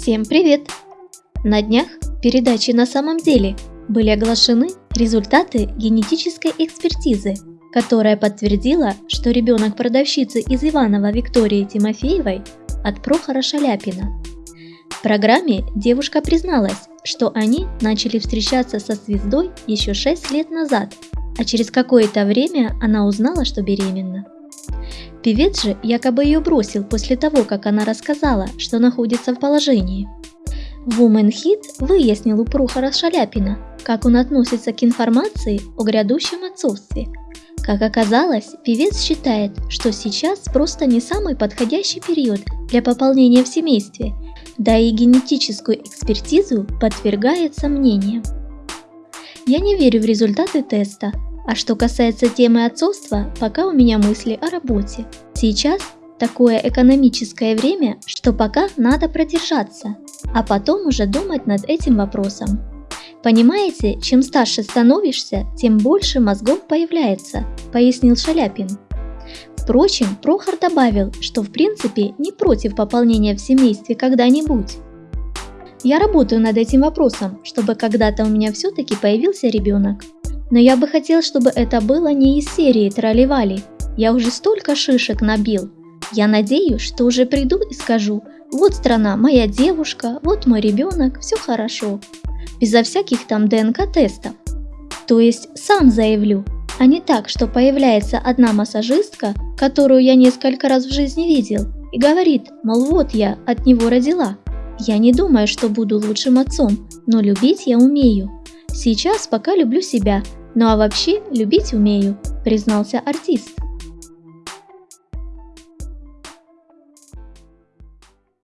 Всем привет! На днях в передаче «На самом деле» были оглашены результаты генетической экспертизы, которая подтвердила, что ребенок продавщицы из Иванова Виктории Тимофеевой от Прохора Шаляпина. В программе девушка призналась, что они начали встречаться со звездой еще 6 лет назад, а через какое-то время она узнала, что беременна. Певец же якобы ее бросил после того, как она рассказала, что находится в положении. Woman Hit выяснил у Прохора Шаляпина, как он относится к информации о грядущем отцовстве. Как оказалось, певец считает, что сейчас просто не самый подходящий период для пополнения в семействе, да и генетическую экспертизу подвергает сомнениям. Я не верю в результаты теста, а что касается темы отцовства, пока у меня мысли о работе. Сейчас такое экономическое время, что пока надо продержаться, а потом уже думать над этим вопросом. Понимаете, чем старше становишься, тем больше мозгов появляется, пояснил Шаляпин. Впрочем, Прохор добавил, что в принципе не против пополнения в семействе когда-нибудь. Я работаю над этим вопросом, чтобы когда-то у меня все-таки появился ребенок. Но я бы хотел, чтобы это было не из серии тролливали. Я уже столько шишек набил. Я надеюсь, что уже приду и скажу, вот страна, моя девушка, вот мой ребенок, все хорошо. Безо всяких там ДНК-тестов. То есть сам заявлю, а не так, что появляется одна массажистка, которую я несколько раз в жизни видел, и говорит, мол, вот я от него родила. Я не думаю, что буду лучшим отцом, но любить я умею. Сейчас пока люблю себя, ну а вообще любить умею, признался артист.